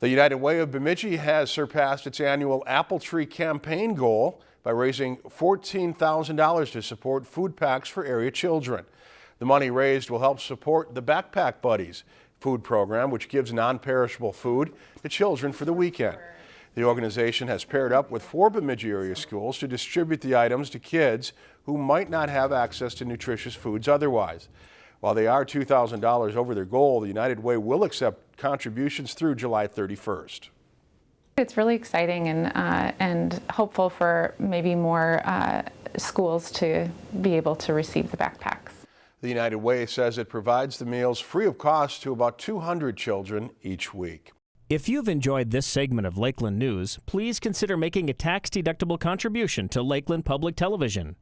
The United Way of Bemidji has surpassed its annual Apple Tree campaign goal by raising $14,000 to support food packs for area children. The money raised will help support the Backpack Buddies food program, which gives non-perishable food to children for the weekend. The organization has paired up with four Bemidji area schools to distribute the items to kids who might not have access to nutritious foods otherwise. While they are $2,000 over their goal, the United Way will accept contributions through July 31st. It's really exciting and, uh, and hopeful for maybe more uh, schools to be able to receive the backpacks. The United Way says it provides the meals free of cost to about 200 children each week. If you've enjoyed this segment of Lakeland News, please consider making a tax-deductible contribution to Lakeland Public Television.